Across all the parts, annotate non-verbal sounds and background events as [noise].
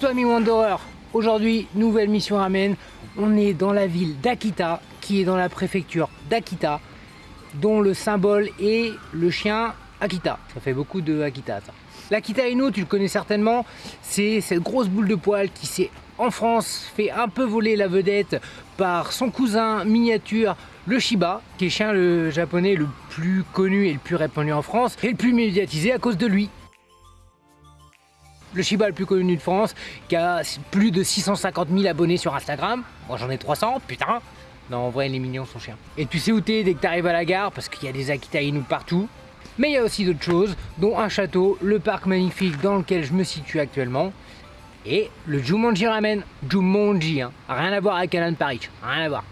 Toi ami Wanderer Aujourd'hui, nouvelle mission ramen. On est dans la ville d'Akita, qui est dans la préfecture d'Akita, dont le symbole est le chien Akita. Ça fait beaucoup de Akita ça. L'Akita Inu, tu le connais certainement, c'est cette grosse boule de poil qui s'est en France fait un peu voler la vedette par son cousin miniature le Shiba, qui est chien le japonais le plus connu et le plus répandu en France et le plus médiatisé à cause de lui le Shiba le plus connu de France, qui a plus de 650 000 abonnés sur Instagram. Moi j'en ai 300, putain Non, en vrai, il est mignon son chien. Et tu sais où t'es dès que t'arrives à la gare, parce qu'il y a des Akita Inu partout. Mais il y a aussi d'autres choses, dont un château, le parc magnifique dans lequel je me situe actuellement, et le Jumanji Ramen. Jumanji, hein. Rien à voir avec Alan Paris, rien à voir.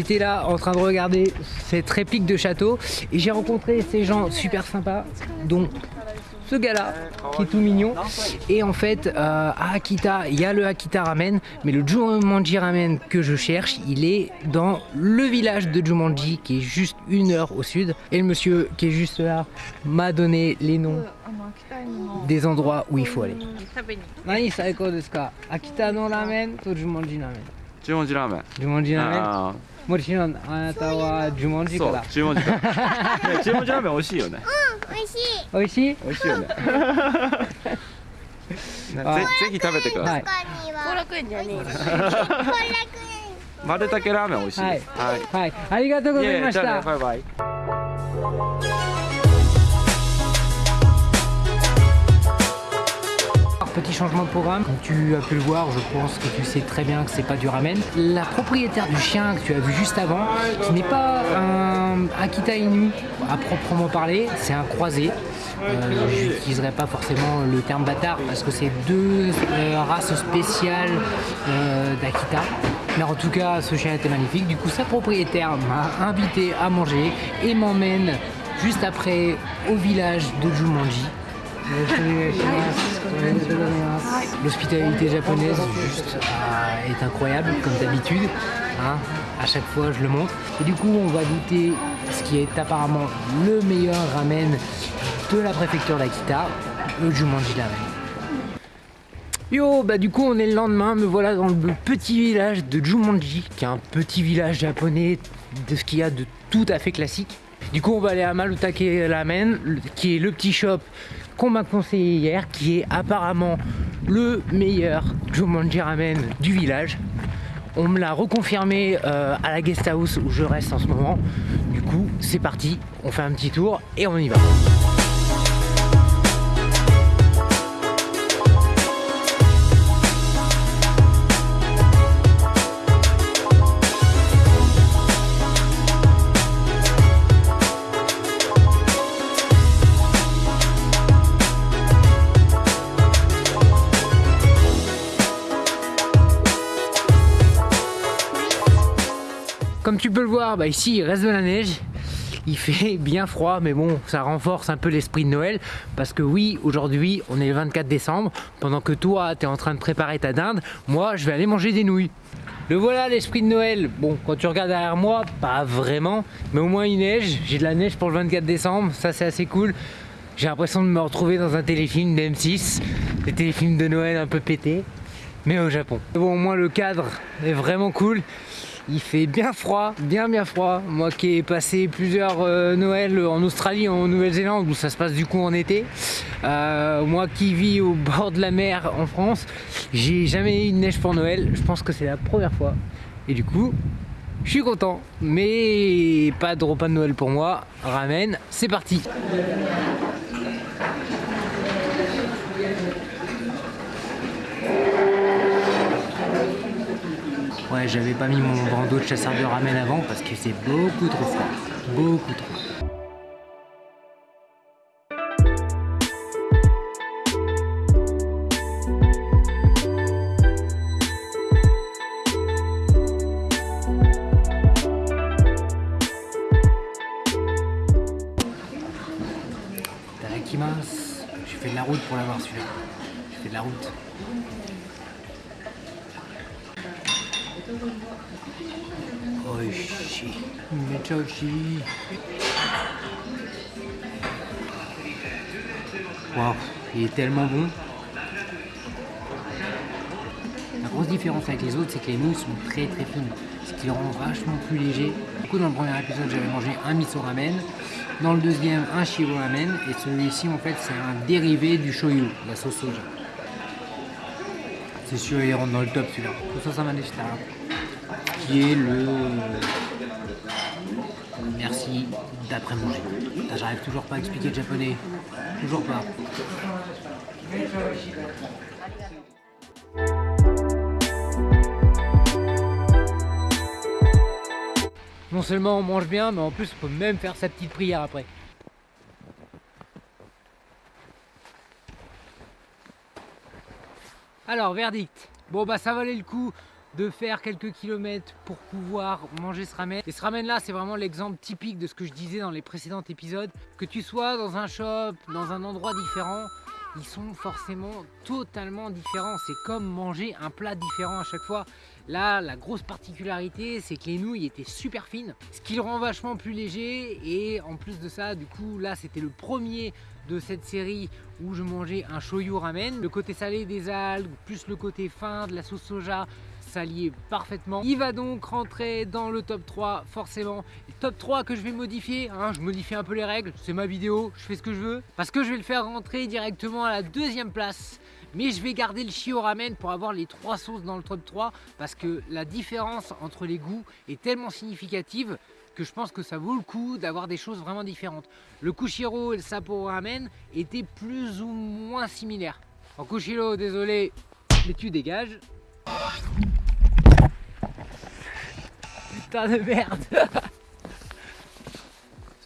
J'étais là en train de regarder cette réplique de château et j'ai rencontré ces gens super sympas dont ce gars-là qui est tout mignon. Et en fait euh, à Akita il y a le Akita Ramen mais le Jumanji Ramen que je cherche il est dans le village de Jumanji qui est juste une heure au sud. Et le monsieur qui est juste là m'a donné les noms des endroits où il faut aller. Akita ramen Jumanji ramen. Jumanji ramen. Ah. ーメン十文字ラーメンあもちろんあな。たは十文ーそう字から十文字か。[laughs] ね十文字ラーメン美味しいよね。美味しい。美味しい？美味しいよね。[laughs] ぜぜひ食べてください。はい他には。後楽園じゃねえ。丸竹ラーメン美味しいです。はい。はい。はいありがとうございましじゃあねたバイバイ Petit changement de programme, comme tu as pu le voir, je pense que tu sais très bien que c'est pas du ramen. La propriétaire du chien que tu as vu juste avant, qui n'est pas un Akita Inu à proprement parler, c'est un croisé. Euh, je n'utiliserai pas forcément le terme bâtard parce que c'est deux euh, races spéciales euh, d'Akita. Mais en tout cas, ce chien était magnifique. Du coup, sa propriétaire m'a invité à manger et m'emmène juste après au village de Jumanji. L'hospitalité japonaise juste, euh, est incroyable comme d'habitude. hein. À chaque fois je le montre. Et du coup on va goûter ce qui est apparemment le meilleur ramen de la préfecture d'Akita, le Jumanji Ramen. Yo, bah du coup on est le lendemain, me voilà dans le petit village de Jumanji, qui est un petit village japonais de ce qu'il y a de tout à fait classique. Du coup on va aller à Malutake Ramen, qui est le petit shop qu'on m'a conseillé hier, qui est apparemment le meilleur Jumanji Ramen du village. On me l'a reconfirmé euh, à la guest house où je reste en ce moment. Du coup c'est parti, on fait un petit tour et on y va. Comme tu peux le voir, bah ici il reste de la neige. Il fait [laughs] bien froid, mais bon, ça renforce un peu l'esprit de Noël. Parce que oui, aujourd'hui, on est le 24 décembre. Pendant que toi, tu es en train de préparer ta dinde, moi, je vais aller manger des nouilles. Le voilà l'esprit de Noël. Bon, quand tu regardes derrière moi, pas vraiment. Mais au moins il neige. J'ai de la neige pour le 24 décembre. Ça, c'est assez cool. J'ai l'impression de me retrouver dans un téléfilm de M6. Des téléfilms de Noël un peu pétés. Mais au Japon. Bon, au moins le cadre est vraiment cool. Il fait bien froid, bien bien froid. Moi qui ai passé plusieurs euh, Noëls en Australie, en Nouvelle-Zélande, où ça se passe du coup en été. Euh, moi qui vis au [laughs] bord de la mer en France, j'ai jamais eu de neige pour Noël. Je pense que c'est la première fois. Et du coup, je suis content. Mais pas de repas de Noël pour moi. Ramen, c'est parti. J'avais pas mis mon bandeau de chasseur de ramen avant parce que c'est beaucoup trop froid. Beaucoup trop. Tarakimas. J'ai fait de la route pour l'avoir celui-là. J'ai fait de la route. Oishi. Mechoshi. Waouh, il est tellement bon. La grosse différence avec les autres, c'est que les moules sont très très fines, ce qui les rend vachement plus légers. Du coup, dans le premier épisode, j'avais mangé un miso ramen, dans le deuxième, un shiro ramen, et celui-ci, en fait, c'est un dérivé du shoyu, la sauce soja. C'est sûr, il rentre dans le top celui-là. Deshita. Qui est le. Merci d'après manger. Putain, J'arrive toujours pas à expliquer le japonais. Toujours pas. Non seulement on mange bien, mais en plus on peut même faire sa petite prière après. Alors, verdict. Bon, bah, ça valait le coup de faire quelques kilomètres pour pouvoir manger ce ramen. Et ce ramen là, c'est vraiment l'exemple typique de ce que je disais dans les précédents épisodes. Que tu sois dans un shop, dans un endroit différent, ils sont forcément totalement différents. C'est comme manger un plat différent à chaque fois. Là, la grosse particularité, c'est que les nouilles étaient super fines, ce qui le rend vachement plus léger. Et en plus de ça, du coup, là, c'était le premier de cette série où je mangeais un shoyu ramen. Le côté salé des algues, plus le côté fin de la sauce soja, s'allier parfaitement. Il va donc rentrer dans le top 3 forcément. top 3 que je vais modifier, hein, je modifie un peu les règles, c'est ma vidéo, je fais ce que je veux. Parce que je vais le faire rentrer directement à la deuxième place. Mais je vais garder le Shio Ramen pour avoir les trois sauces dans le top 3 parce que la différence entre les goûts est tellement significative que je pense que ça vaut le coup d'avoir des choses vraiment différentes. Le Kushiro et le Sapporo Ramen étaient plus ou moins similaires. En Kushiro, désolé, mais tu dégages. Putain de merde [laughs]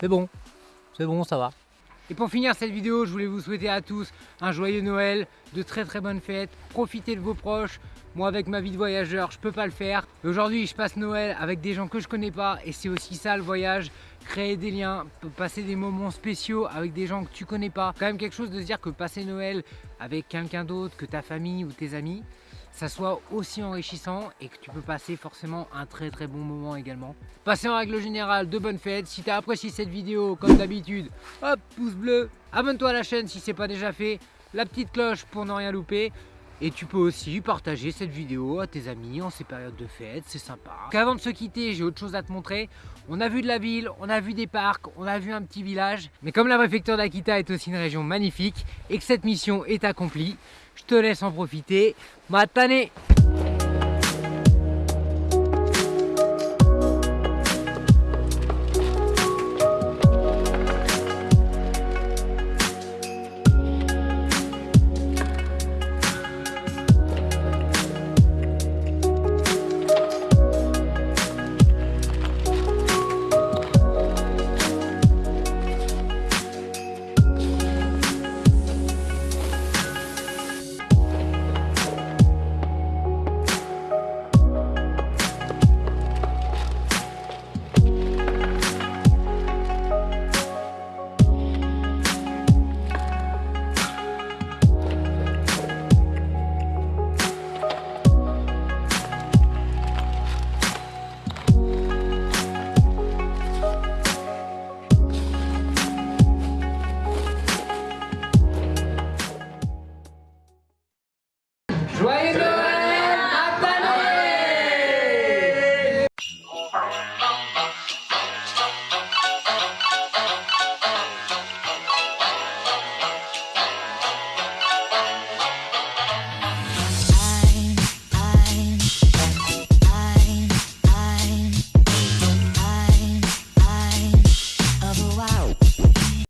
C'est bon, c'est bon, ça va. Et pour finir cette vidéo, je voulais vous souhaiter à tous un joyeux Noël, de très très bonnes fêtes, profitez de vos proches. Moi avec ma vie de voyageur, je peux pas le faire. Aujourd'hui, je passe Noël avec des gens que je connais pas et c'est aussi ça le voyage, créer des liens, passer des moments spéciaux avec des gens que tu connais pas. Quand même quelque chose de dire que passer Noël avec quelqu'un d'autre que ta famille ou tes amis, ça soit aussi enrichissant et que tu peux passer forcément un très très bon moment également. Passez en règle générale de bonnes fêtes. Si tu as apprécié cette vidéo, comme d'habitude, hop, pouce bleu. Abonne-toi à la chaîne si c'est pas déjà fait. La petite cloche pour ne rien louper. Et tu peux aussi partager cette vidéo à tes amis en ces périodes de fête, c'est sympa. Qu'avant de se quitter, j'ai autre chose à te montrer. On a vu de la ville, on a vu des parcs, on a vu un petit village. Mais comme la préfecture d'Akita est aussi une région magnifique et que cette mission est accomplie, je te laisse en profiter. Matane